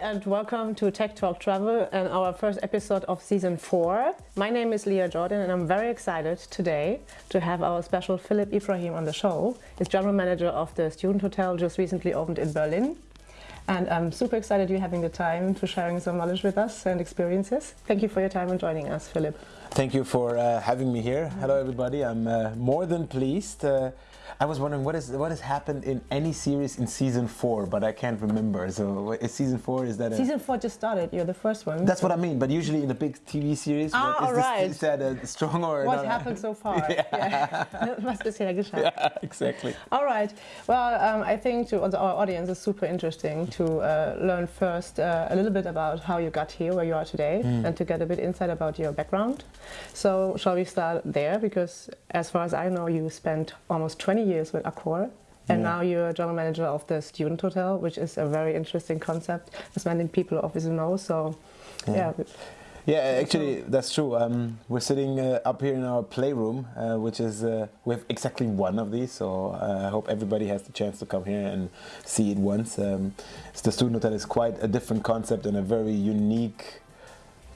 and welcome to Tech Talk Travel and our first episode of season 4. My name is Leah Jordan and I'm very excited today to have our special Philip Ibrahim on the show. He's general manager of the student hotel just recently opened in Berlin. And I'm super excited you're having the time to sharing some knowledge with us and experiences. Thank you for your time and joining us, Philip. Thank you for uh, having me here. Hello, everybody. I'm uh, more than pleased. Uh, I was wondering what is what has happened in any series in season four, but I can't remember. So is season four is that a, season four just started? You're the first one. That's what I mean. But usually in a big TV series, ah, is, all right. this, is that a strong or what happened so far? yeah. yeah. Was bisher geschafft? Yeah, exactly. All right. Well, um, I think to our audience is super interesting to uh, learn first uh, a little bit about how you got here, where you are today, mm. and to get a bit insight about your background. So shall we start there? Because as far as I know, you spent almost 20 years with Accor. And yeah. now you're general manager of the student hotel, which is a very interesting concept, as many people obviously know. So, yeah. yeah. Yeah, actually, that's true. Um, we're sitting uh, up here in our playroom, uh, which is uh, we have exactly one of these. So uh, I hope everybody has the chance to come here and see it once. Um, the student hotel is quite a different concept and a very unique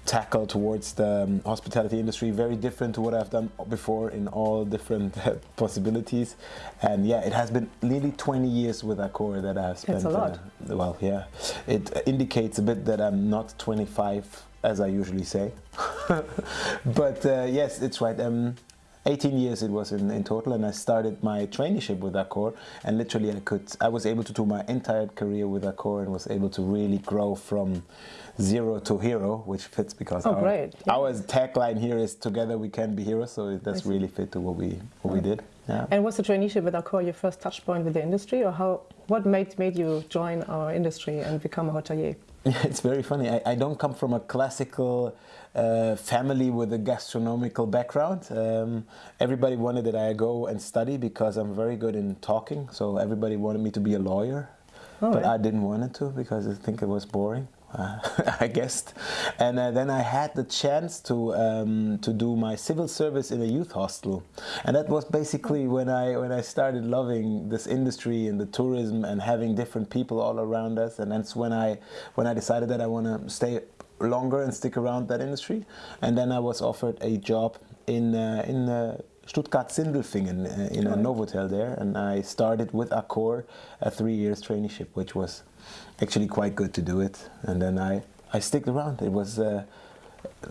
tackle towards the um, hospitality industry. Very different to what I've done before in all different possibilities. And yeah it has been nearly 20 years with Accor that I've spent That's a lot. Uh, well yeah. It indicates a bit that I'm not 25 as I usually say. But uh, yes it's right. Um, 18 years it was in, in total and I started my traineeship with Accor and literally I could I was able to do my entire career with Accor and was able to really grow from zero to hero which fits because oh, our, great. Yeah. our tagline here is together we can be heroes so that's really fit to what we what we did yeah. And was the traineeship with Accor your first touch point with the industry or how what made made you join our industry and become a hotelier? It's very funny. I, I don't come from a classical uh, family with a gastronomical background. Um, everybody wanted that I go and study because I'm very good in talking. So everybody wanted me to be a lawyer, oh, but I didn't want it to because I think it was boring. Uh, I guessed, and uh, then I had the chance to um, to do my civil service in a youth hostel, and that was basically when I when I started loving this industry and the tourism and having different people all around us, and that's when I when I decided that I want to stay longer and stick around that industry, and then I was offered a job in uh, in uh, Stuttgart-Sindelfingen uh, in a Novotel there, and I started with Accor a three years traineeship, which was actually quite good to do it. And then I, I stick around. It was uh,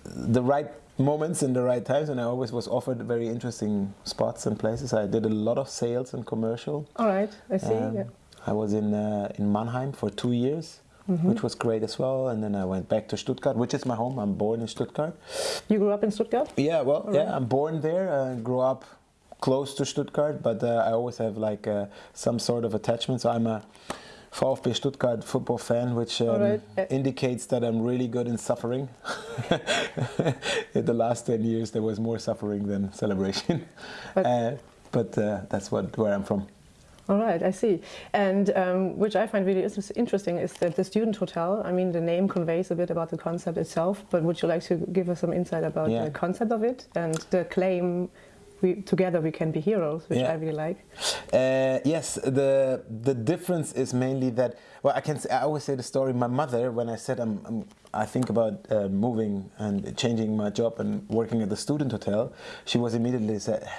the right moments in the right times, and I always was offered very interesting spots and places. I did a lot of sales and commercial. All right, I see. Um, yeah. I was in uh, in Mannheim for two years. Mm -hmm. which was great as well. And then I went back to Stuttgart, which is my home. I'm born in Stuttgart. You grew up in Stuttgart? Yeah, well, yeah, I'm born there. I grew up close to Stuttgart, but uh, I always have like uh, some sort of attachment. So I'm a VfB Stuttgart football fan, which um, right. indicates that I'm really good in suffering. in the last 10 years, there was more suffering than celebration. But, uh, but uh, that's what where I'm from. All right, I see. And um, which I find really interesting is that the student hotel, I mean, the name conveys a bit about the concept itself, but would you like to give us some insight about yeah. the concept of it and the claim we, together we can be heroes, which yeah. I really like. Uh, yes, the the difference is mainly that. Well, I can. Say, I always say the story. My mother, when I said I'm, I'm i think about uh, moving and changing my job and working at the student hotel, she was immediately said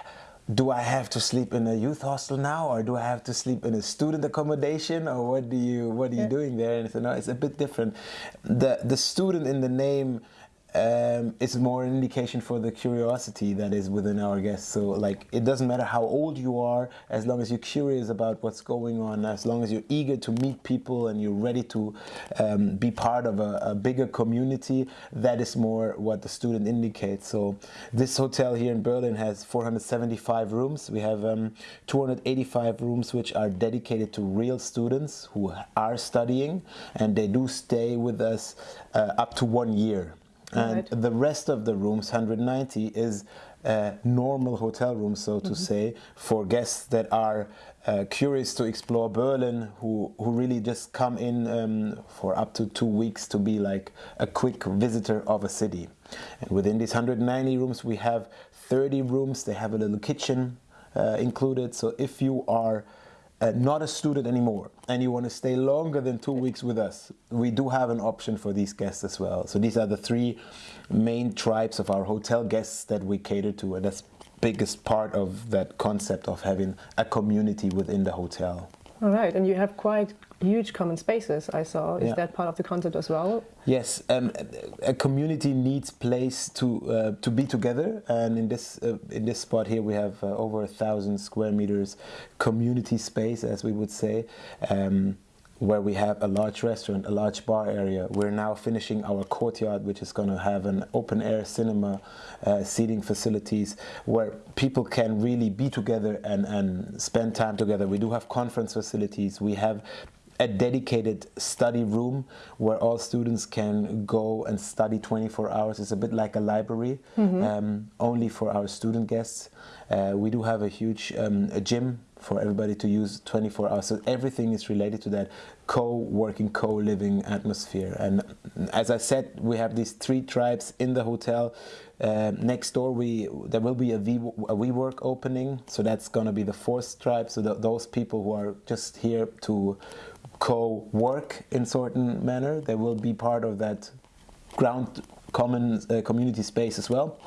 do I have to sleep in a youth hostel now, or do I have to sleep in a student accommodation, or what do you what are you yeah. doing there? And said, no, it's a bit different. The the student in the name um, it's more an indication for the curiosity that is within our guests. So like it doesn't matter how old you are, as long as you're curious about what's going on, as long as you're eager to meet people and you're ready to um, be part of a, a, bigger community, that is more what the student indicates. So this hotel here in Berlin has 475 rooms. We have um, 285 rooms which are dedicated to real students who are studying and they do stay with us uh, up to one year and right. the rest of the rooms 190 is uh, normal hotel rooms so to mm -hmm. say for guests that are uh, curious to explore Berlin who who really just come in um, for up to two weeks to be like a quick visitor of a city and within these 190 rooms we have 30 rooms they have a little kitchen uh, included so if you are uh, not a student anymore and you want to stay longer than two weeks with us, we do have an option for these guests as well. So these are the three main tribes of our hotel guests that we cater to, and that's biggest part of that concept of having a community within the hotel. All right, and you have quite huge common spaces. I saw. Is Yeah. that part of the concept as well? Yes, um, a community needs place to uh, to be together, and in this uh, in this spot here we have uh, over a thousand square meters community space, as we would say. Um, where we have a large restaurant, a large bar area. We're now finishing our courtyard, which is going to have an open air cinema, uh, seating facilities where people can really be together and, and spend time together. We do have conference facilities. We have a dedicated study room where all students can go and study 24 hours. It's a bit like a library, um, only for our student guests. Uh, we do have a huge um, a gym for everybody to use 24 hours. So everything is related to that co-working, co-living atmosphere. And as I said, we have these three tribes in the hotel. Uh, next door, we there will be a, v, a WeWork opening, so that's going to be the fourth tribe. So th those people who are just here to co-work in certain manner, they will be part of that ground common uh, community space as well.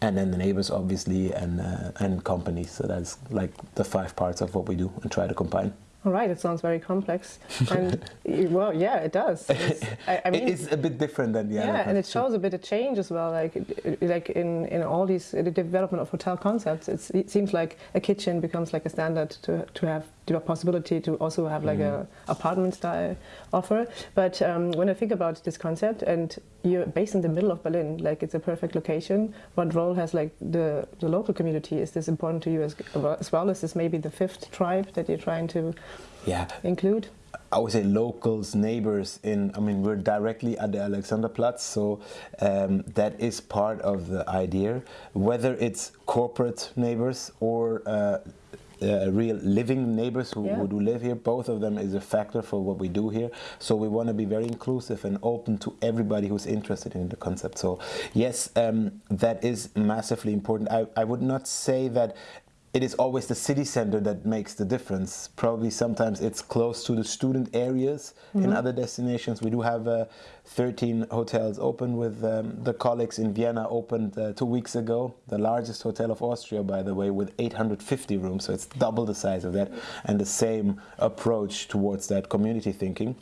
And then the neighbors, obviously, and uh, and companies. So that's like the five parts of what we do and try to combine. All right, it sounds very complex. And well, yeah, it does. It's, I, I mean, it is a bit different than the other. yeah, and it shows a bit of change as well. Like, like in, in all these the development of hotel concepts, it's, it seems like a kitchen becomes like a standard to, to have the possibility to also have like Mm-hmm. a apartment style offer. But um, when I think about this concept, and you're based in the middle of Berlin, like it's a perfect location. What role has like the the local community? Is this important to you as, as well? Is this maybe the fifth tribe that you're trying to Yeah, include? I would say locals, neighbors. In I mean, we're directly at the Alexanderplatz, so um, that is part of the idea. Whether it's corporate neighbors or uh, uh, real living neighbors who, Yeah. who do live here, both of them is a factor for what we do here. So we want to be very inclusive and open to everybody who's interested in the concept. So yes, um, that is massively important. I, I would not say that it is always the city center that makes the difference. Probably sometimes it's close to the student areas. In other destinations, we do have uh, 13 hotels open with um, the colleagues in Vienna opened uh, two weeks ago, the largest hotel of Austria, by the way, with 850 rooms. So it's double the size of that, and the same approach towards that community thinking.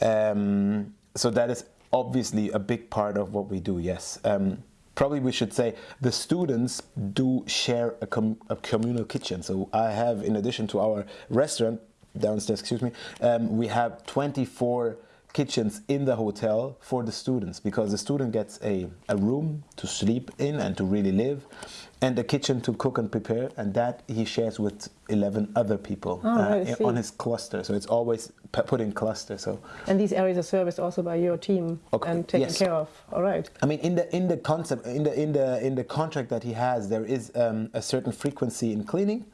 Um, so that is obviously a big part of what we do. Yes. Um, probably we should say the students do share a, com- a communal kitchen. So I have, in addition to our restaurant downstairs, excuse me, um, we have 24 kitchens in the hotel for the students because the student gets a, a room to sleep in and to really live and a kitchen to cook and prepare and that he shares with 11 other people Oh, uh, on his cluster so it's always put in cluster so And these areas are serviced also by your team Okay, and taken yes. care of. All right. I mean, in the in the concept, in the in the in the contract that he has, there is um, a certain frequency in cleaning,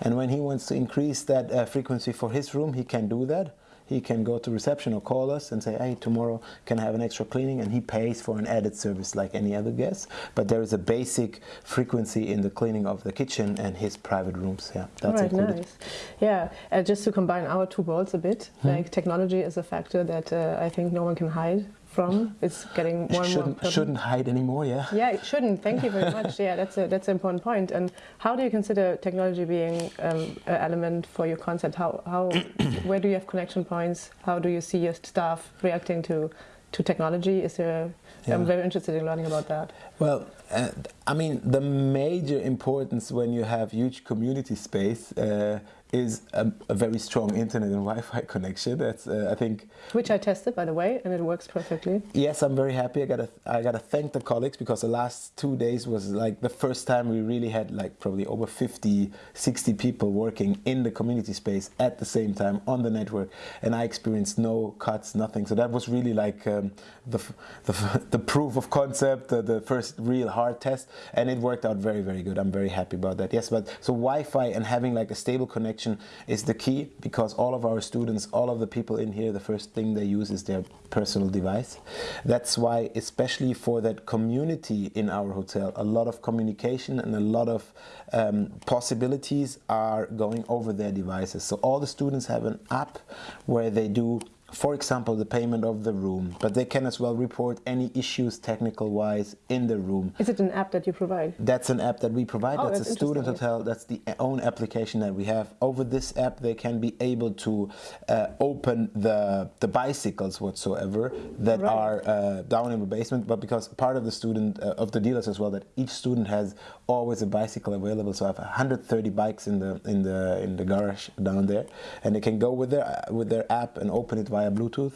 and when he wants to increase that uh, frequency for his room, he can do that. He can go to reception or call us and say, "Hey, tomorrow can I have an extra cleaning?" And he pays for an added service like any other guest. But there is a basic frequency in the cleaning of the kitchen and his private rooms. Yeah, that's right, included. nice. Yeah, uh, just to combine our two worlds a bit, Hmm. like technology is a factor that uh, I think no one can hide from. It's getting more and. Shouldn't prevalent. shouldn't hide anymore. Yeah. Yeah, it shouldn't. Thank you very much. Yeah, that's a that's an important point. And how do you consider technology being um, an element for your concept? How how where do you have connection points? How do you see your staff reacting to to technology? Is there? Yeah. I'm very interested in learning about that. Well, uh, I mean, the major importance when you have huge community space uh, is a, a very strong internet and Wi-Fi connection. That's, uh, I think, Which I tested, by the way, and it works perfectly. yes, I'm very happy. I gotta, I gotta thank the colleagues because the last two days was like the first time we really had like probably over 50, 60 people working in the community space at the same time on the network, and I experienced no cuts, nothing. So that was really like um, the, the the proof of concept, the, the first real hard test. and it worked out very very good. I'm very happy about that. Yes, but so Wi-Fi and having like a stable connection is the key because all of our students, all of the people in here, the first thing they use is their personal device. That's why, especially for that community in our hotel, a lot of communication and a lot of um, possibilities are going over their devices. So all the students have an app where they do for example, the payment of the room, but they can as well report any issues technical wise in the room. Is it an app that you provide? That's an app that we provide. Oh, that's, that's a student hotel. That's the own application that we have. Over this app, they can be able to uh, open the the bicycles whatsoever that Right. are uh, down in the basement. But because part of the student uh, of the dealers as well, that each student has always a bicycle available. So I have 130 bikes in the in the in the garage down there, and they can go with their with their app and open it via Bluetooth.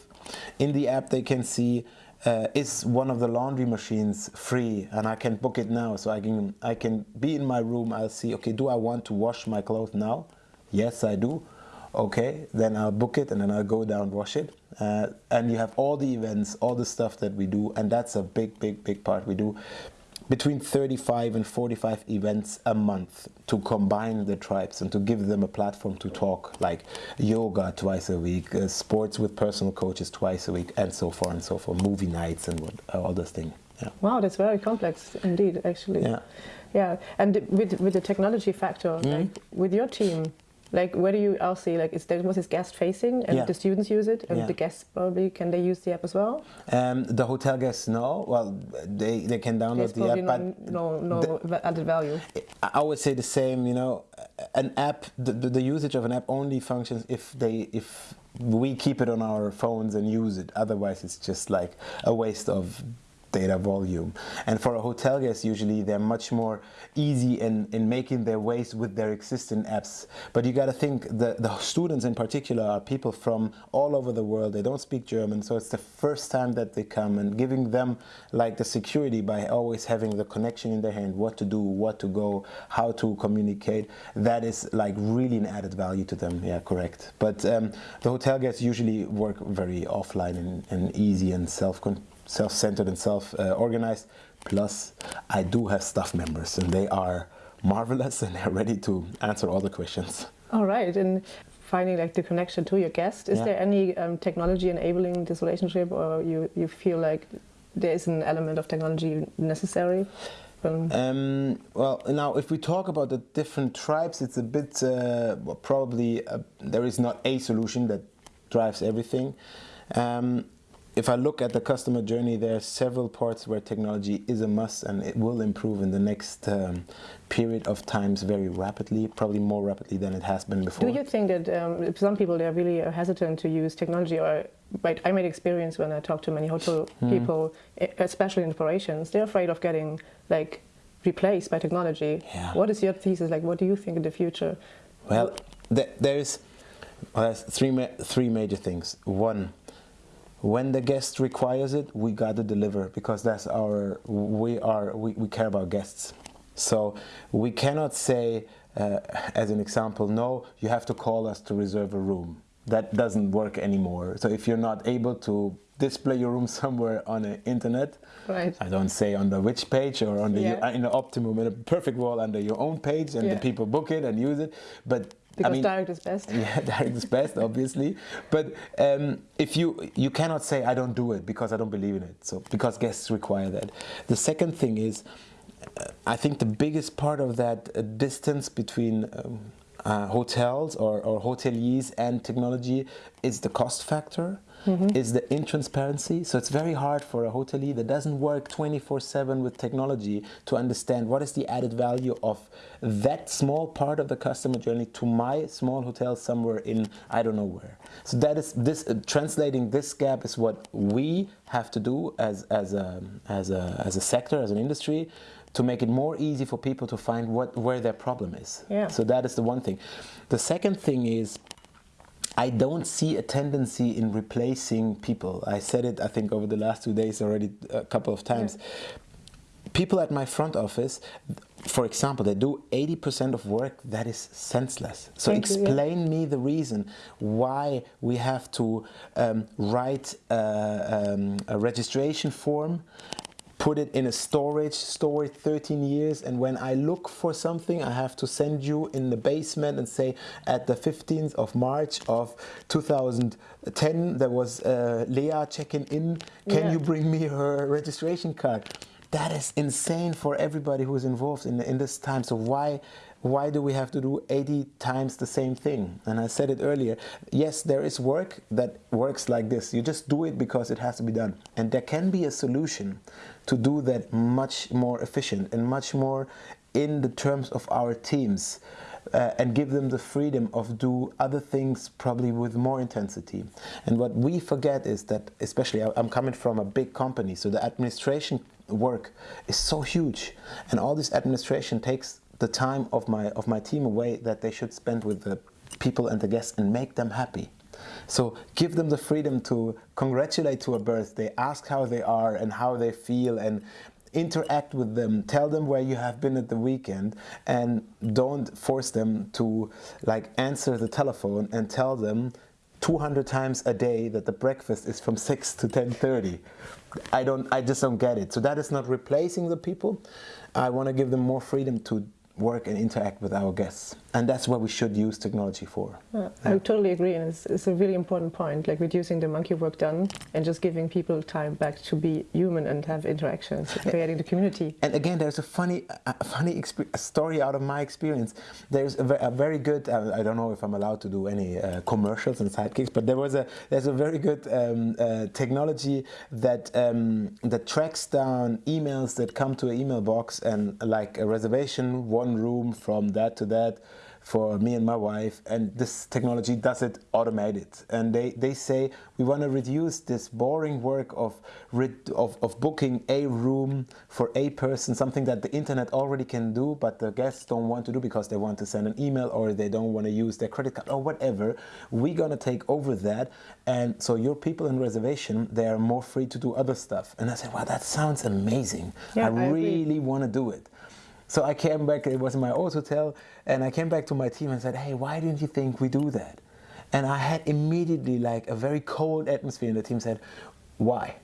In the app, they can see uh, is one of the laundry machines free? And I can book it now so I can I can be in my room. I'll see okay do I want to wash my clothes now? Yes I do. Okay then I'll book it and then I'll go down wash it. Uh, and you have all the events all the stuff that we do and that's a big big big part we do between 35 and 45 events a month to combine the tribes and to give them a platform to talk like yoga twice a week uh, sports with personal coaches twice a week and so far and so forth movie nights and what, all this thing yeah Wow, that's very complex indeed, actually. yeah Yeah, and with with the technology factor, Hmm? like with your team, like where do you all see like is there was this guest facing and Yeah. the students use it and Yeah. the guests probably can they use the app as well? um, the hotel guests know well they, they can download the app no but no, no the- added value. I I would say the same. You know, an app, the, the, the usage of an app only functions if they if we keep it on our phones and use it. Otherwise, it's just like a waste of data volume. And for a hotel guest, usually they're much more easy in, in making their ways with their existing apps. But you got to think the, the students in particular are people from all over the world. They don't speak German, so it's the first time that they come and giving them like the security by always having the connection in their hand, what to do, what to go, how to communicate. That is like really an added value to them. Yeah, correct. But um, the hotel guests usually work very offline and, and easy and self self-centered and self-organized. Plus, I do have staff members, and they are marvelous and they're ready to answer all the questions. All right, and finding like the connection to your guest, is Yeah. there any um, technology enabling this relationship, or you you feel like there is an element of technology necessary? Um, Um, well, now if we talk about the different tribes, it's a bit uh, probably uh there is not a solution that drives everything. Um, if I look at the customer journey, there are several parts where technology is a must, and it will improve in the next um, period of times very rapidly, probably more rapidly than it has been before. Do you think that um, some people they're really uh, hesitant to use technology, or right, I made experience when I talk to many hotel Hmm. people, especially in operations, they're afraid of getting like replaced by technology. Yeah. What is your thesis? Like, what do you think in the future? Well, th- there's well, there's three ma- three major things. One, when the guest requires it, we got to deliver because that's our we are we, we care about guests. So we cannot say, uh, as an example, no, you have to call us to reserve a room. That doesn't work anymore. So if you're not able to display your room somewhere on the internet, Right. I don't say on the which page or on the Yeah. in the optimum in a perfect wall under your own page, and Yeah. the people book it and use it. But Because I mean, direct is best. yeah, direct is best, obviously. But um, if you you cannot say I don't do it because I don't believe in it. So because guests require that. The second thing is, uh, I think the biggest part of that uh, distance between um, uh, hotels or, or hoteliers and technology is the cost factor. Is the intransparency. So it's very hard for a hotelier that doesn't work 24 7 with technology to understand what is the added value of that small part of the customer journey to my small hotel somewhere in I don't know where. So that is this uh, translating this gap is what we have to do as as a as a as a sector as an industry to make it more easy for people to find what where their problem is. Yeah. So that is the one thing. The second thing is I don't see a tendency in replacing people. I said it, I think, over the last two days already a couple of times. People at my front office, for example, they do 80% of work that is senseless. So Thank you, yeah. explain me the reason why we have to um, write uh, um, a registration form put it in a storage, store it 13 years, and when I look for something, I have to send you in the basement and say, at the 15th of March of 2010, there was uh, Leah checking in. Can Yeah. you bring me her registration card? That is insane for everybody who is involved in, in this time. So why why do we have to do 80 times the same thing? And I said it earlier. Yes, there is work that works like this. You just do it because it has to be done. And there can be a solution to do that much more efficient and much more in the terms of our teams. Uh, and give them the freedom of do other things probably with more intensity. And what we forget is that, especially I'm coming from a big company, so the administration work is so huge, and all this administration takes the time of my of my team away that they should spend with the people and the guests and make them happy. So give them the freedom to congratulate to a birthday, ask how they are and how they feel, and interact with them. Tell them where you have been at the weekend, and don't force them to like answer the telephone and tell them 200 times a day that the breakfast is from 6 to 10:30. I don't I just don't get it. So that is not replacing the people. I want to give them more freedom to work and interact with our guests. And that's what we should use technology for. Yeah, I totally agree, and it's, it's a really important point, like reducing the monkey work done and just giving people time back to be human and have interactions, creating the community. And again, there's a funny, a funny a story out of my experience. There's a, a very good. Uh, I don't know if I'm allowed to do any uh, commercials and sidekicks, but there was a there's a very good um, uh, technology that um, that tracks down emails that come to an email box and like a reservation, one room from that to that for me and my wife and this technology does it automated and they, they say we want to reduce this boring work of, of, of booking a room for a person something that the internet already can do but the guests don't want to do because they want to send an email or they don't want to use their credit card or whatever. We're going to take over that and so your people in reservation they are more free to do other stuff. And i said wow that sounds amazing. Yeah, i I really want to do it so I came back, it was in my old hotel, and I came back to my team and said, hey, why didn't you think we do that? And I had immediately like a very cold atmosphere, and the team said, why?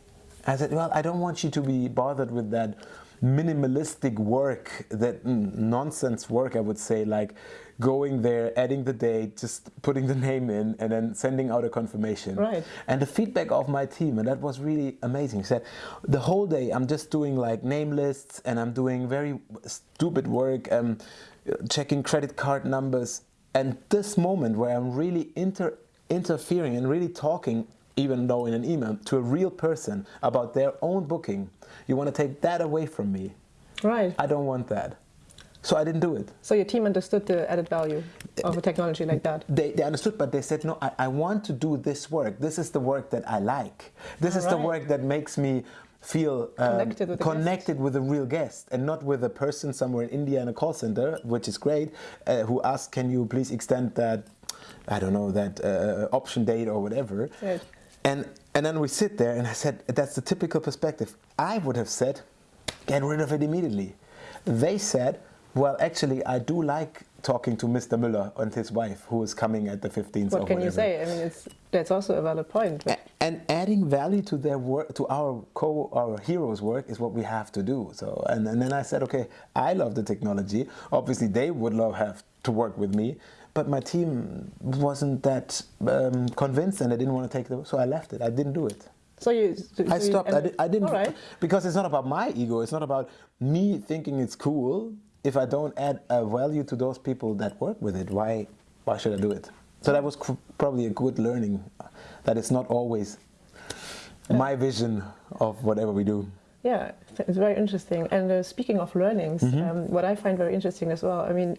I said, well, I don't want you to be bothered with that minimalistic work, that nonsense work, I would say, like going there, adding the date, just putting the name in, and then sending out a confirmation. Right. And the feedback of my team, and that was really amazing. He said, the whole day I'm just doing like name lists and I'm doing very stupid work, um, checking credit card numbers. And this moment where I'm really inter- interfering and really talking, even though in an email, to a real person about their own booking, you want to take that away from me. Right. I don't want that. So I didn't do it. So your team understood the added value of a technology like that. They, they understood, but they said, no, I, I want to do this work. This is the work that I like. This is the work that makes me feel um, Connected with connected with a real guest and not with a person somewhere in India in a call center, which is great, uh, who asks, can you please extend that, I don't know, that uh, option date or whatever. Right. And, and then we sit there and I said, that's the typical perspective. I would have said, get rid of it immediately. They said, well, actually, I do like talking to Mr. Müller and his wife, who is coming at the 15th. What can you say? I mean, it's that's also a valid point. A- And adding value to their work, to our co, our heroes' work, is what we have to do. So, and, and then I said, okay, I love the technology. Obviously, they would love have to work with me, but my team wasn't that um, convinced, and they didn't want to take the. So I left it. I didn't do it. So you. So I you stopped. I, ended- di- I didn't right. because it's not about my ego. It's not about me thinking it's cool. If I don't add a value to those people that work with it, why why should I do it? So that was probably a good learning. That it's not always my vision of whatever we do. Yeah, it's very interesting. And uh, speaking of learnings, Mm-hmm. um, what I find very interesting as well, I mean,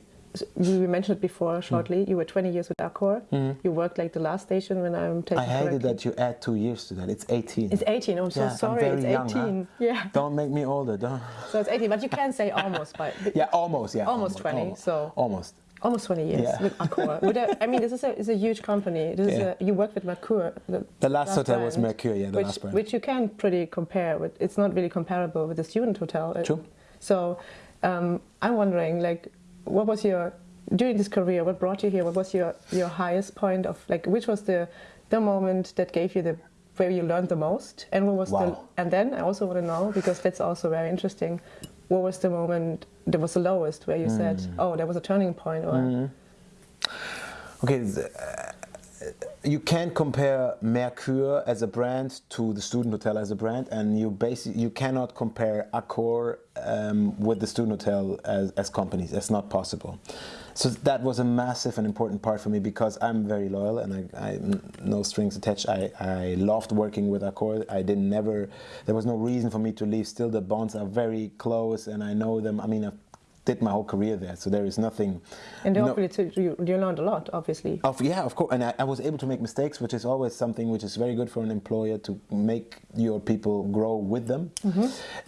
you mentioned it before Mm. shortly, you were 20 years with Accor. You worked like the last station when I'm taking I hated that you add two years to that. It's 18. It's 18, I'm so Yeah, I'm sorry, very it's young, 18. huh? Yeah, Don't make me older. Don't. so it's 18, but you can say almost, by, Yeah, almost. Yeah, Almost 20, Almost, so- almost. almost 20 years Yeah. with Accor. with a, I mean, this is a, is a huge company. This Yeah. is a, you work with Mercure. The, The last hotel was Mercure, yeah, the which, last brand. Which you can pretty compare with. It's not really comparable with the student hotel. True. So um, I'm wondering, like, what was your during this career? What brought you here? What was your your highest point of like? Which was the the moment that gave you the where you learned the most, and what was Wow. the and then I also want to know because that's also very interesting. What was the moment that was the lowest where you said, Hmm. "Oh, there was a turning point," or Okay, th- uh, you can't compare Mercure as a brand to the student hotel as a brand, and you basically you cannot compare Accor um, with the student hotel as, as companies. That's not possible. So that was a massive and important part for me because I'm very loyal and I, I no strings attached. I, I loved working with Accor. I didn't never. There was no reason for me to leave. Still, the bonds are very close, and I know them. I mean. I've did my whole career there, so there is nothing. and no- hopefully too, you, you learned a lot, obviously. of, yeah, of course, and I, I was able to make mistakes, which is always something which is very good for an employer to make your people grow with them,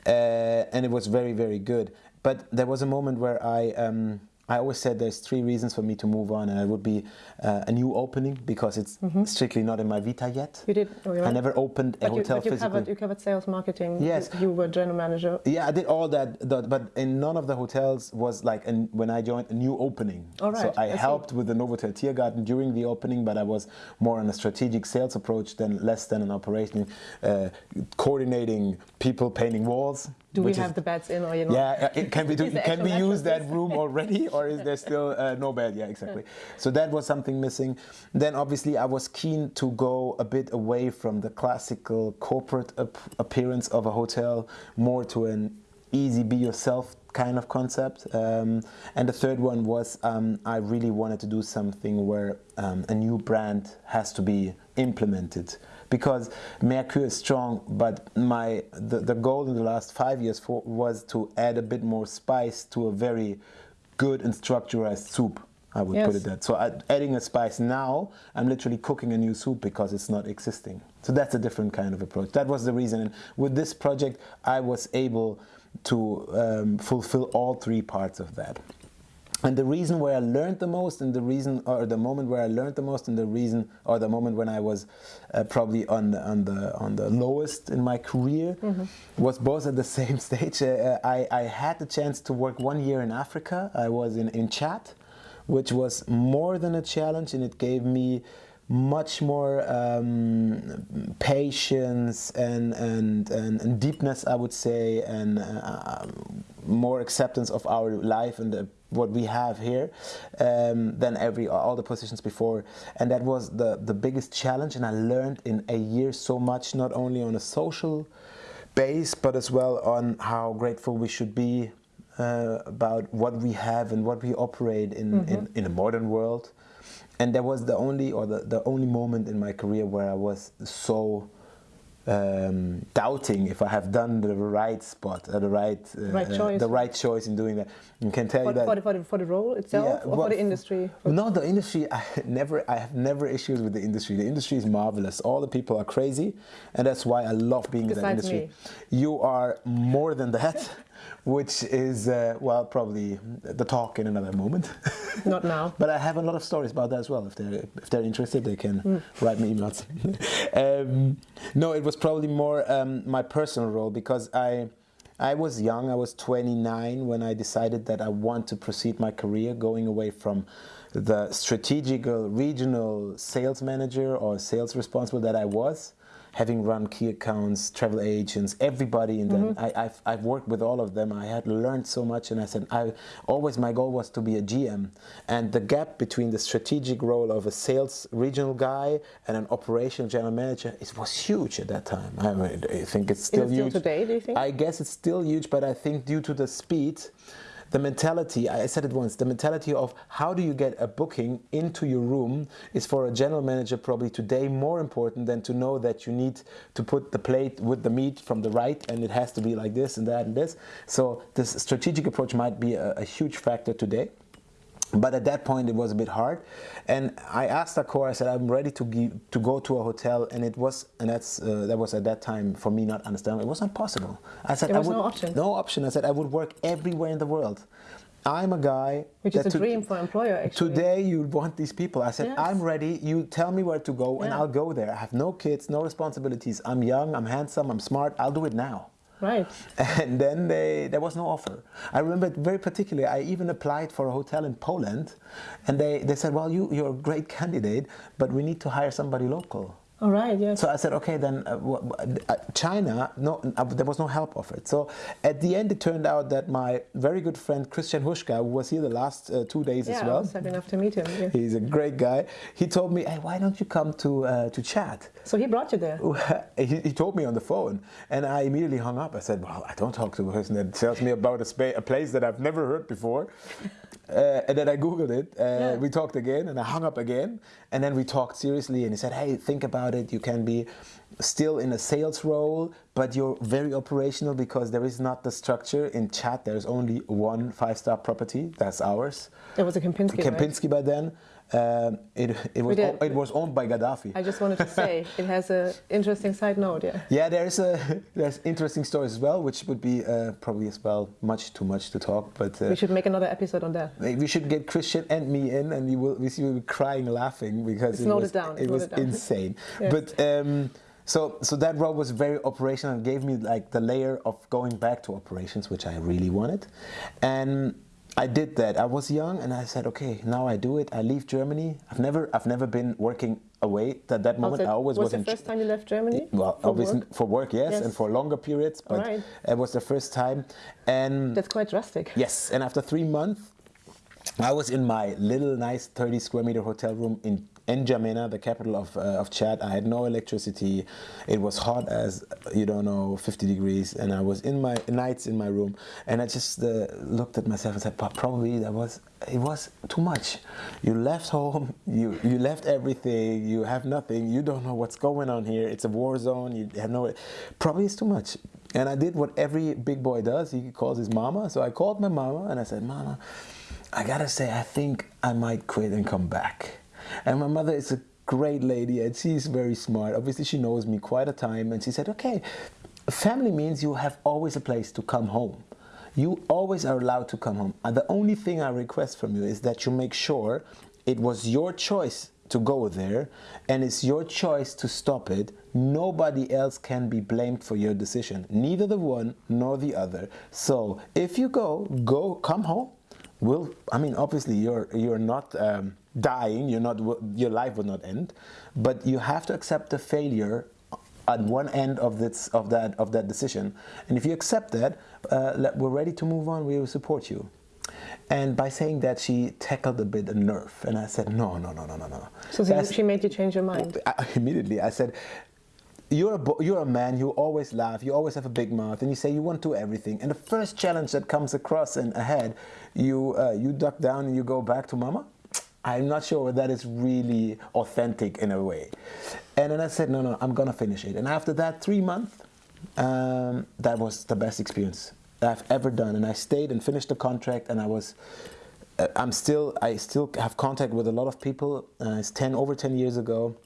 uh, and it was very, very good. But there was a moment where I, um, I always said there's three reasons for me to move on, and it would be uh, a new opening because it's strictly not in my vita yet. You did. Oh, I never opened a But you, hotel but you physically. covered you covered sales, marketing. Yes. You, you were general manager. Yeah, I did all that, but in none of the hotels was like an, when I joined a new opening. All right, So I, I see. helped with the Novotel Tiergarten during the opening, but I was more on a strategic sales approach than less than an operation, uh, coordinating people painting walls. Do we which is- have the beds in, or you know? yeah, uh, it can we do, can we use that room already, or is there still uh, no bed? Yeah, exactly. So that was something missing. Then obviously I was keen to go a bit away from the classical corporate ap- appearance of a hotel, more to an easy be yourself kind of concept. Um, and the third one was um, I really wanted to do something where um, a new brand has to be implemented because Mercure is strong, but my the, the goal in the last five years for, was to add a bit more spice to a very good and structured soup. I would put it that. So I, adding a spice now, I'm literally cooking a new soup because it's not existing. So that's a different kind of approach. That was the reason. And with this project, I was able to um, fulfill all three parts of that. And the reason where I learned the most, and the reason, or the moment where I learned the most, and the reason, or the moment when I was uh, probably on the, on the on the lowest in my career, was both at the same stage. Uh, I, I had the chance to work one year in Africa. I was in in Chad, which was more than a challenge, and it gave me much more um, patience and, and, and, and deepness, I would say, and uh, more acceptance of our life and the, what we have here um, than every all the positions before. And that was the, the biggest challenge. And I learned in a year so much, not only on a social base, but as well on how grateful we should be uh, about what we have and what we operate in, in, in a modern world. And that was the only or the, the only moment in my career where I was so um, doubting if I have done the right spot, uh, the right, uh, Right uh, choice. the right choice in doing that. You can tell For, you that for, the, for, the, for the role itself, Yeah, or for the industry? For- no, the industry. I never. I have never issues with the industry. The industry is marvelous. All the people are crazy, and that's why I love being in that Besides industry. You are more than that, which is uh, well probably the talk in another moment. Not now. But I have a lot of stories about that as well. If they're if they're interested, they can write me emails. um, no, it was probably more um, my personal role because I. I was young, I was 29 when I decided that I want to proceed my career going away from the strategical regional sales manager or sales responsible that I was, having run key accounts, travel agents, everybody in them. Mm-hmm. I, I've, I've worked with all of them. I had learned so much and I said, I always my goal was to be a GM. And the gap between the strategic role of a sales regional guy and an operational general manager it was huge at that time. I, mean, I think it's still Is it still huge. today, do you think? I guess it's still huge, but I think due to the speed, the mentality, I said it once, the mentality of how do you get a booking into your room is for a general manager probably today more important than to know that you need to put the plate with the meat from the right and it has to be like this and that and this. So this strategic approach might be a, a huge factor today. But at that point, it was a bit hard, and I asked Accor. I said, "I'm ready to give, to go to a hotel," and it was, and that's uh, that was at that time for me not understanding. It was not possible. I said, There "I was would no option. no option." I said, "I would work everywhere in the world." I'm a guy Which is a to- dream for employer, actually. Today you want these people. I said, Yes. I'm ready. You tell me where to go, and I'll go there. I have no kids, no responsibilities. I'm young, I'm handsome, I'm smart. I'll do it now. Right. And then they, there was no offer. I remember it very particularly, I even applied for a hotel in Poland, and they, they said, Well, you, you're a great candidate, but we need to hire somebody local. All right, yes. So I said, okay, then uh, uh, China, no, uh, there was no help offered. So at the end, it turned out that my very good friend Christian Huschka, who was here the last uh, two days yeah, as I well, was lucky enough to meet him. yeah. he's a great guy. He told me, hey, why don't you come to uh, to Chad? So he brought you there. he, he told me on the phone, and I immediately hung up. I said, "Well, I don't talk to a person that tells me about a, spa- a place that I've never heard before." Uh, and then I googled it. Uh, Yeah. We talked again, and I hung up again. And then we talked seriously, and he said, "Hey, think about it. You can be still in a sales role, but you're very operational because there is not the structure in Chad. There's only one five-star property. That's ours. It was a Kempinski, right? Kempinski by then. Um, it, it was it was owned by Gaddafi. I just wanted to say it has an interesting side note. Yeah. Yeah, there's a there's interesting stories as well, which would be uh, probably as well much too much to talk. But uh, We should make another episode on that. we should get Christian and me in, and you will we see will be crying laughing because It's it was down, it was insane. Yes. But um, so so that role was very operational and gave me like the layer of going back to operations, which I really wanted, and. I did that. I was young, and I said, "Okay, now I do it. I leave Germany. I've never, I've never been working away. At that moment, Also, I always was was the first time you left Germany? well, for obviously work? for work, yes, Yes. and for longer periods, but Alright. it was the first time. And That's quite drastic. yes, and after three months, I was in my little nice 30 square meter hotel room in N'Djamena, the capital of, uh, of Chad. I had no electricity. It was hot as you don't know, 50 degrees, and I was in my nights in my room, and I just uh, looked at myself and said, "Pa- probably that was it was too much. You left home, you you left everything, you have nothing, you don't know what's going on here. It's a war zone. You have no, probably it's too much." And I did what every big boy does. He calls his mama. So I called my mama and I said, "Mama." I gotta say, I think I might quit and come back. And my mother is a great lady and she's very smart. Obviously, she knows me quite a time. And she said, okay, family means you have always a place to come home. You always are allowed to come home. And the only thing I request from you is that you make sure it was your choice to go there and it's your choice to stop it. Nobody else can be blamed for your decision, neither the one nor the other. So if you go, go, come home will i mean obviously you're you're not um, dying you're not your life will not end but you have to accept the failure at one end of this of that of that decision. And if you accept that uh, let- we're ready to move on we will support you. And by saying that she tackled a bit a nerve and i said no no no no no no. So she made you change your mind. I, immediately I said, you're a, you're a man, you always laugh, you always have a big mouth, and you say you want to do everything. And the first challenge that comes across and ahead, you, uh, you duck down and you go back to mama. I'm not sure that is really authentic in a way. And then I said, no, no, I'm gonna finish it. And after that three months, um, that was the best experience I've ever done. And I stayed and finished the contract, and I was uh, I'm still I still have contact with a lot of people. Uh, it's ten over ten years ago.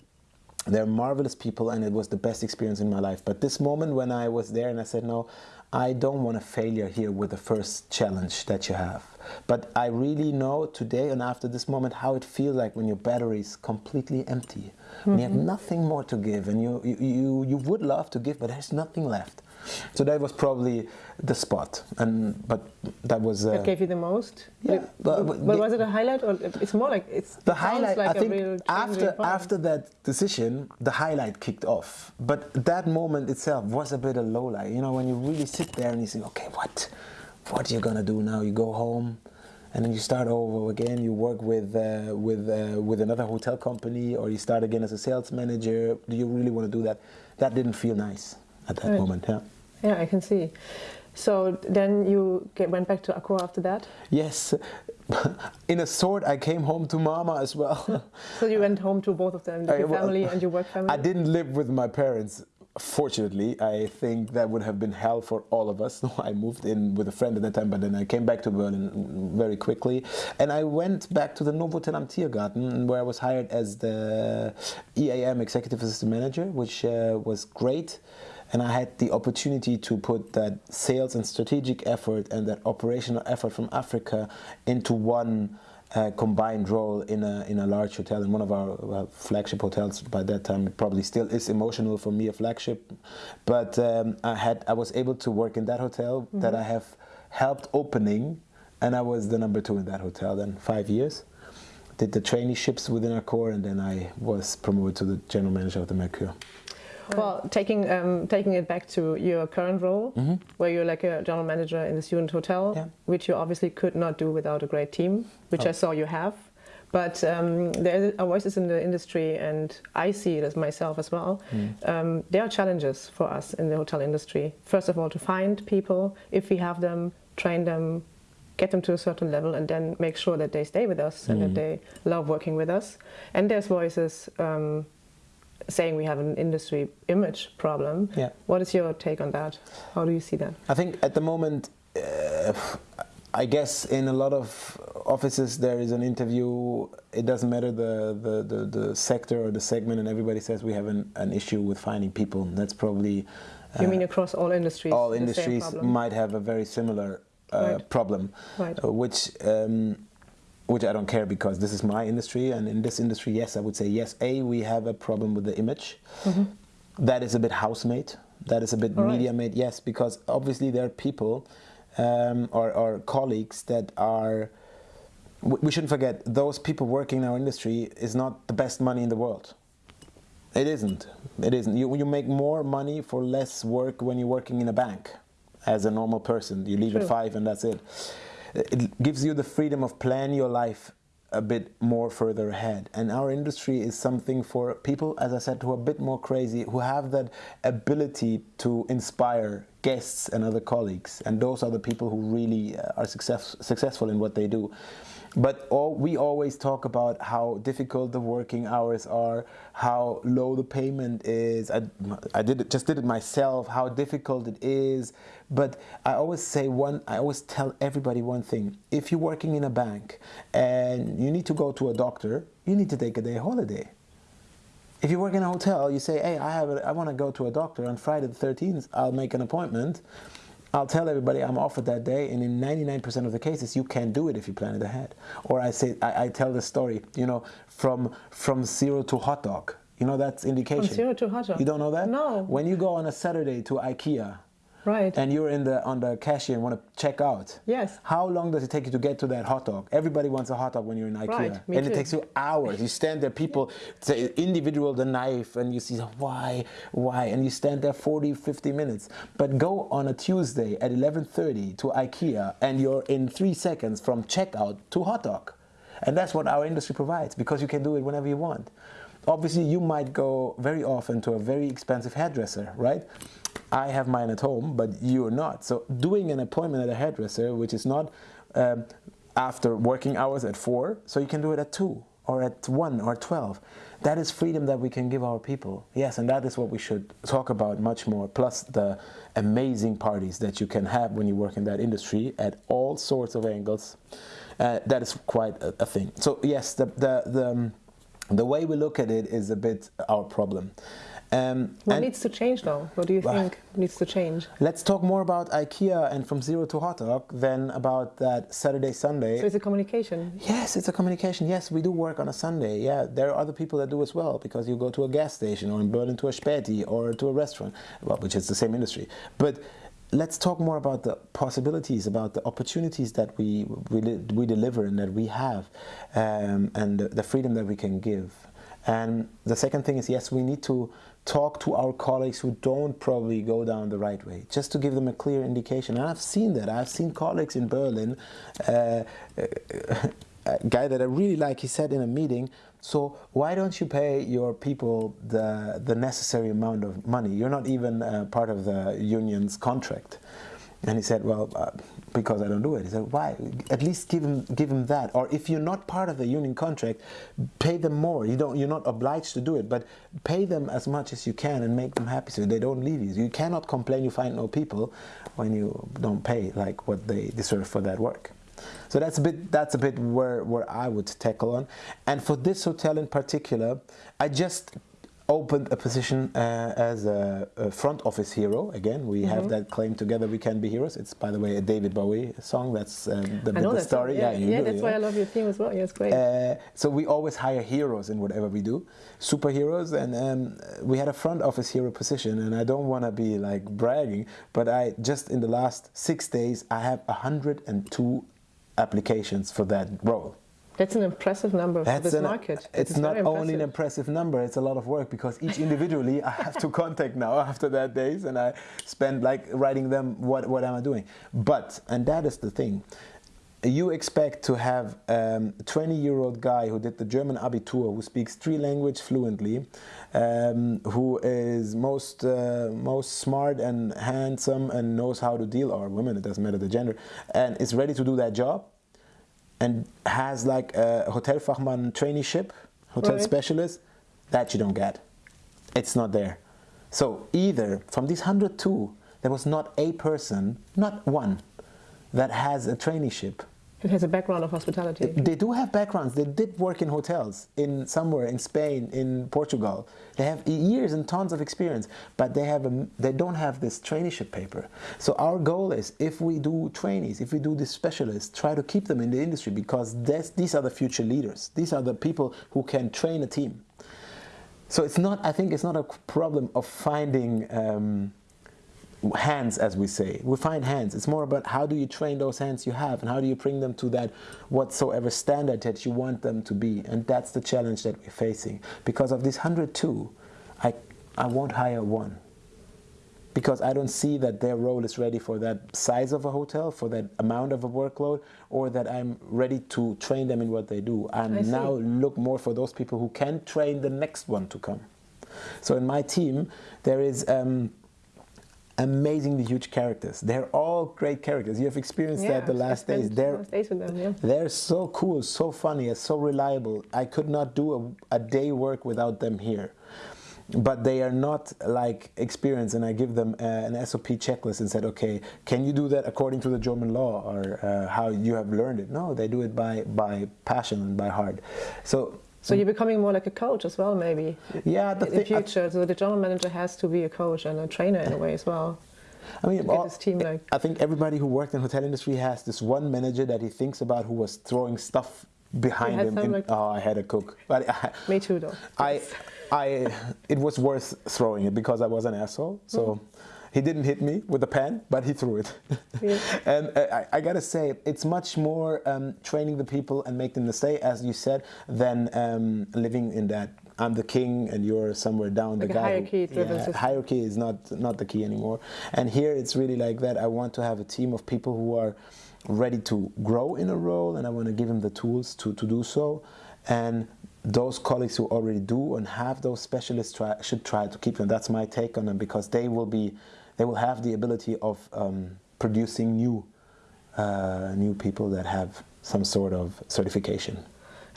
They're marvelous people, and it was the best experience in my life. But this moment when I was there and I said, no, I don't want a failure here with the first challenge that you have. But I really know today and after this moment how it feels like when your battery is completely empty. When you have mm-hmm. nothing more to give, and you, you, you, you would love to give, but there's nothing left. So that was probably the spot, and but that was uh, That gave you the most. Yeah, But, but- was it a highlight or it's more like it's the it highlight Like i a think after after that decision the highlight kicked off. But that moment itself was a bit of low light you know when you really sit there and you say, okay what what are you gonna do now? You go home and then you start over again. You work with uh, with uh, with another hotel company or you start again as a sales manager. Do you really want to do that? That didn't feel nice at that Right. moment yeah Yeah, I can see. So then you get, went back to Accor after that. yes in a sort i came home to mama as well So you went home to both of them, I- your well, family and your work family. I didn't live with my parents. Fortunately, I think that would have been hell for all of us. I moved in with a friend at that time, but then I came back to Berlin very quickly. And I went back to the Novotel am Tiergarten, where I was hired as the EAM Executive Assistant Manager, which uh, was great. And I had the opportunity to put that sales and strategic effort and that operational effort from Africa into one uh, combined role in a in a large hotel in one of our well, flagship hotels by that time. It probably still is emotional for me a flagship. But um, I had I was able to work in that hotel that I have helped opening and I was the number two in that hotel then five years. Did the traineeships within Accor, and then I was promoted to the general manager of the Mercure. Well, taking um, taking it back to your current role, Mm-hmm. where you're like a general manager in the student hotel, Yeah. which you obviously could not do without a great team, which Oh. I saw you have. But um, there are voices in the industry, and I see it as myself as well. Mm. Um, there are challenges for us in the hotel industry. First of all, to find people, if we have them, train them, get them to a certain level, and then make sure that they stay with us and that Mm. they love working with us. And there's voices um, saying we have an industry image problem. Yeah. What is your take on that? How do you see that? I think at the moment, uh, I guess in a lot of offices there is an interview. It doesn't matter the, the, the, the sector or the segment, and everybody says we have an, an issue with finding people. That's probably you uh, mean across all industries? all industries might have a very similar uh, Right. problem, Right. uh, which um, which I don't care because this is my industry, and in this industry, yes, I would say yes. A, we have a problem with the image. That is a bit housemate. That is a bit. All right. media made. Yes, because obviously there are people um, or, or colleagues that are. We shouldn't forget those people working in our industry is not the best money in the world. It isn't. It isn't. You, you make more money for less work when you're working in a bank as a normal person. You leave at five and that's it. It gives you the freedom of plan your life a bit more further ahead. And our industry is something for people, as I said, who are a bit more crazy, who have that ability to inspire guests and other colleagues. And those are the people who really uh, are success, successful in what they do. But all, we always talk about how difficult the working hours are, how low the payment is. I, I did it, just did it myself. How difficult it is. But I always say one. I always tell everybody one thing: if you're working in a bank and you need to go to a doctor, you need to take a day holiday. If you work in a hotel, you say, "Hey, I have, want to go to a doctor on Friday the 13th. I'll make an appointment." I'll tell everybody I'm offered that day, and in 99% of the cases, you can't do it if you plan it ahead. Or I say, I, I tell the story, you know, from from zero to hot dog. You know that's indication. From zero to hot dog. You don't know that? No. When you go on a Saturday to IKEA, Right. and you're in the on the cashier and want to check out. Yes. How long does it take you to get to that hot dog? Everybody wants a hot dog when you're in IKEA, Right, me and it takes you hours. You stand there, people say individual the knife, and you see why, why, and you stand there 40, 50 minutes. But go on a Tuesday at 11:30 to IKEA, and you're in three seconds from checkout to hot dog, and that's what our industry provides because you can do it whenever you want. Obviously, you might go very often to a very expensive hairdresser, right? I have mine at home, but you're not. So doing an appointment at a hairdresser, which is not um, after working hours at four, so you can do it at two or at one or twelve. That is freedom that we can give our people. Yes, and that is what we should talk about much more. Plus the amazing parties that you can have when you work in that industry at all sorts of angles. Uh, that is quite a, a thing. So yes, the the the, um, the way we look at it is a bit our problem. Um, what needs to change though? What do you think needs to change? Let's talk more about IKEA and from zero to hot dog than about that Saturday Sunday. So it's a communication. Yes, it's a communication. Yes, we do work on a Sunday. Yeah, there are other people that do as well because you go to a gas station or in Berlin to a Späti or to a restaurant, well, which is the same industry. But let's talk more about the possibilities, about the opportunities that we we, we deliver and that we have, um, and the, freedom that we can give. And the second thing is, yes, we need to talk to our colleagues who don't probably go down the right way, just to give them a clear indication. And I've seen that. I've seen colleagues in Berlin. Uh, a guy that I really like, he said in a meeting, so why don't you pay your people the, the necessary amount of money? You're not even uh, part of the union's contract. And he said, well, uh, because I don't do it. He said, why? At least give him, give him that. Or if you're not part of the union contract, pay them more. You don't, you're not obliged to do it, but pay them as much as you can and make them happy so they don't leave you. You cannot complain you find no people when you don't pay like what they deserve for that work. So that's a bit that's a bit where, where I would tackle on. And for this hotel in particular, I just opened a position uh, as a, a front office hero. Again, we Mm-hmm. have that claim together. We can be heroes. It's by the way a David Bowie song. That's um, the, the that story. song. Yeah, you yeah do, that's why I love your theme as well. Yeah, it's great. uh, so we always hire heroes in whatever we do, superheroes, and um, we had a front office hero position. And I don't want to be like bragging, but I just in the last six days I have 102 applications for that role. That's an impressive number for this an, market. It's not only an impressive number, it's a lot of work because each individually I have to contact now after that days and I spend like writing them what, what am I doing. But, and that is the thing, you expect to have um, a 20 year old guy who did the German Abitur, who speaks three languages fluently, um, who is most, uh, most smart and handsome and knows how to deal, or women, it doesn't matter the gender, and is ready to do that job and has like a Hotelfachmann traineeship, hotel right. specialist, that you don't get. It's not there. So either from these 102, there was not a person, not one, that has a traineeship it has a background of hospitality. They do have backgrounds. They did work in hotels in somewhere in Spain, in Portugal. They have years and tons of experience, but they have a, they don't have this traineeship paper. So our goal is, if we do trainees, if we do these specialists, try to keep them in the industry because these are the future leaders. These are the people who can train a team. So it's not. I think it's not a problem of finding. Um, hands as we say. We find hands. It's more about how do you train those hands you have and how do you bring them to that whatsoever standard that you want them to be. And that's the challenge that we're facing. Because of this 102 i i won't hire one. Because I don't see that their role is ready for that size of a hotel, for that amount of a workload, or that I'm ready to train them in what they do. I now look more for those people who can train the next one to come. So in my team, there is um, amazingly huge characters. They're all great characters. You have experienced yeah, that the last days. They're, days them, yeah. they're so cool, so funny, so reliable. I could not do a, a, day work without them here. But they are not like experienced, and I give them uh, an SOP checklist and said, okay, can you do that according to the German law or uh, how you have learned it? No, they do it by, by passion and by heart. So so you're becoming more like a coach as well, maybe. Yeah, the in the future. so the general manager has to be a coach and a trainer in a way as well. I mean, all, like I think everybody who worked in the hotel industry has this one manager that he thinks about who was throwing stuff behind him. In, like oh, I had a cook. But I, Me too, though. I, I, it was worth throwing it because I was an asshole. So. Mm. He didn't hit me with a pen, but he threw it. Yeah. and uh, I, I, gotta say, it's much more um, training the people and making them stay, as you said, than um, living in that I'm the king and you're somewhere down like the guy. Hierarchy driven yeah, Hierarchy is not not the key anymore. And here it's really like that. I want to have a team of people who are ready to grow in a role, and I want to give them the tools to to do so. And those colleagues who already do and have those specialists try, should try to keep them. That's my take on them because they will be they will have the ability of um, producing new, uh, new people that have some sort of certification.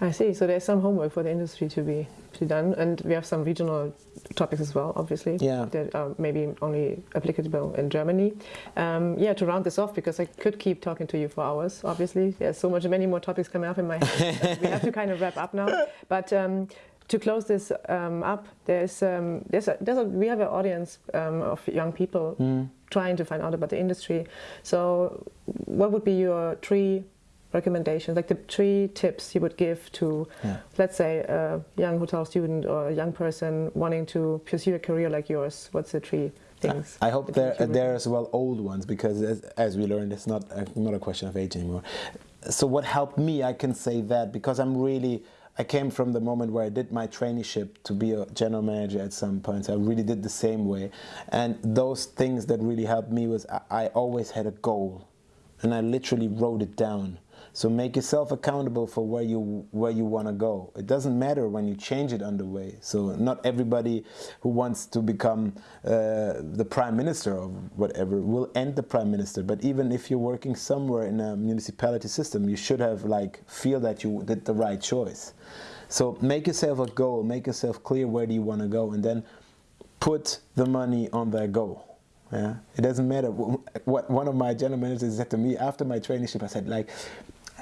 I see. So there's some homework for the industry to be to be done, and we have some regional topics as well, obviously. Yeah. That are maybe only applicable in Germany. Um, yeah. To round this off, because I could keep talking to you for hours. Obviously, there's so much, many more topics coming up in my head. we have to kind of wrap up now. But um, to close this um, up, there's, um, there's, a, there's a, we have an audience um, of young people mm. trying to find out about the industry. So, what would be your three recommendations, like the three tips you would give to, yeah. let's say, a young hotel student or a young person wanting to pursue a career like yours? What's the three things? I hope there there as well old ones because as, as we learned, it's not a, not a question of age anymore. So, what helped me, I can say that because I'm really I came from the moment where I did my traineeship to be a general manager at some point. I really did the same way. And those things that really helped me was I, I always had a goal and I literally wrote it down. So make yourself accountable for where you where you want to go. It doesn't matter when you change it underway. So not everybody who wants to become uh, the prime minister or whatever will end the prime minister. But even if you're working somewhere in a municipality system, you should have like feel that you did the right choice. So make yourself a goal. Make yourself clear where do you want to go, and then put the money on that goal. Yeah, it doesn't matter what one of my general managers said to me after my traineeship. I said like,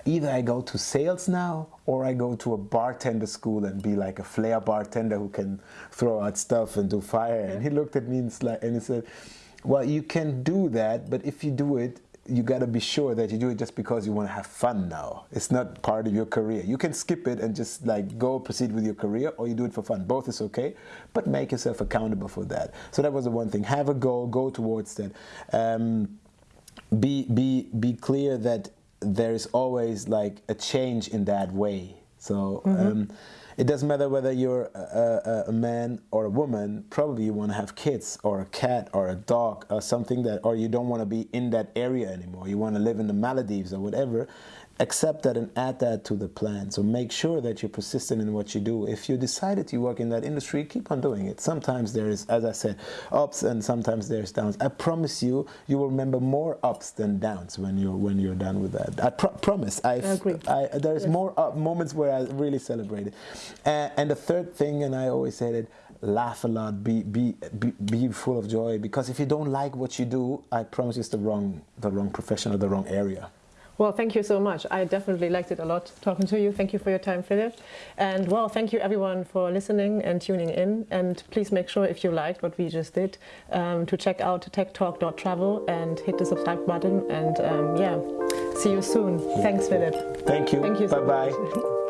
either I go to sales now or I go to a bartender school and be like a flair bartender who can throw out stuff and do fire. And he looked at me and, and he said, well, you can do that, but if you do it, you got to be sure that you do it just because you want to have fun now. It's not part of your career. You can skip it and just like go proceed with your career or you do it for fun. Both is okay, but make yourself accountable for that. So that was the one thing. Have a goal, go towards that. Um, be, be, be clear that there is always like a change in that way. So. Um, it doesn't matter whether you're a, a, a, man or a woman. Probably you want to have kids or a cat or a dog or something that, or you don't want to be in that area anymore. You want to live in the Maldives or whatever accept that and add that to the plan. So make sure that you're persistent in what you do. If you decided to work in that industry, keep on doing it. Sometimes there is, as I said, ups and sometimes there's downs. I promise you, you will remember more ups than downs when you're when you're done with that. I promise. I agree. I, there's yes. more up moments where I really celebrated. And, and the third thing, and I always said it, laugh a lot, be, be, be, be full of joy. Because if you don't like what you do, I promise it's the wrong, the wrong profession or the wrong area. Well, thank you so much. I definitely liked it a lot talking to you. Thank you for your time, Philip. And well, thank you everyone for listening and tuning in. And please make sure if you liked what we just did um, to check out techtalk.travel and hit the subscribe button. And um, yeah, see you soon. Thanks, Philip. Thank you. Thank you. So bye bye.